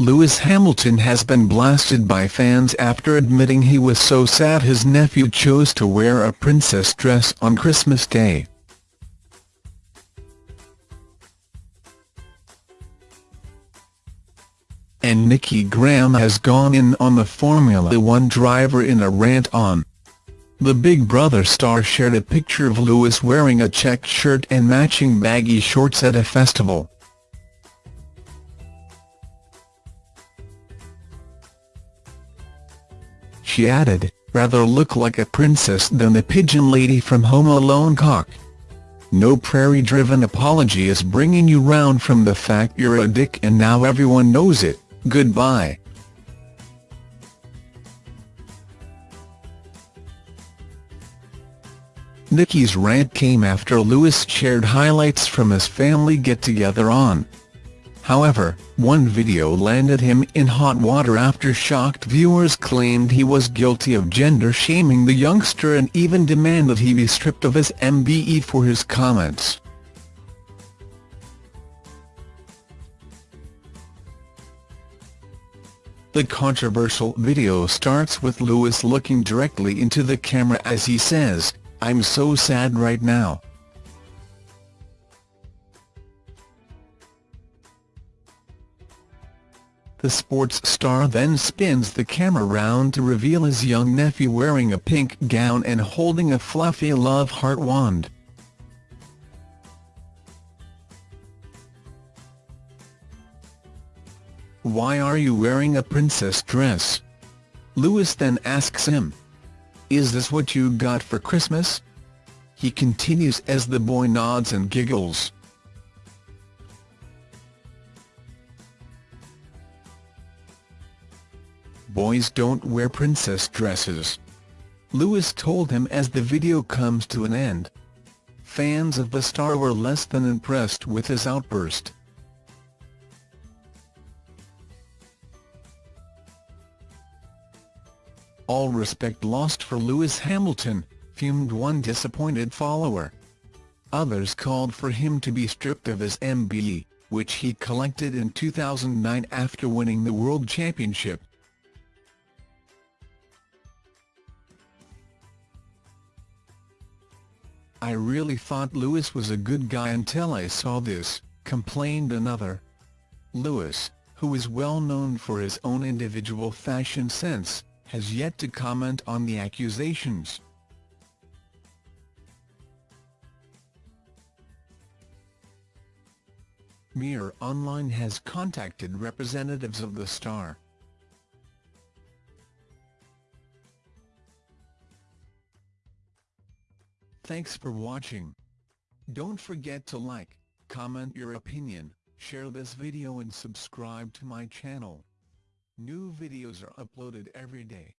Lewis Hamilton has been blasted by fans after admitting he was so sad his nephew chose to wear a princess dress on Christmas Day. And Nikki Grahame has gone in on the Formula One driver in a rant on. The Big Brother star shared a picture of Lewis wearing a checked shirt and matching baggy shorts at a festival. She added, rather look like a princess than the pigeon lady from Home Alone cock. No PR-driven apology is bringing you round from the fact you're a dick and now everyone knows it, goodbye. Nikki's rant came after Lewis shared highlights from his family get-together on. However, one video landed him in hot water after shocked viewers claimed he was guilty of gender-shaming the youngster and even demanded he be stripped of his MBE for his comments. The controversial video starts with Lewis looking directly into the camera as he says, I'm so sad right now. The sports star then spins the camera round to reveal his young nephew wearing a pink gown and holding a fluffy love heart wand. Why are you wearing a princess dress? Lewis then asks him. Is this what you got for Christmas? He continues as the boy nods and giggles. Boys don't wear princess dresses. Lewis told him as the video comes to an end. Fans of the star were less than impressed with his outburst. All respect lost for Lewis Hamilton, fumed one disappointed follower. Others called for him to be stripped of his MBE, which he collected in 2009 after winning the World Championship. I really thought Lewis was a good guy until I saw this, complained another. Lewis, who is well known for his own individual fashion sense, has yet to comment on the accusations. Mirror Online has contacted representatives of the star. Thanks for watching. Don't forget to like, comment your opinion, share this video and subscribe to my channel. New videos are uploaded every day.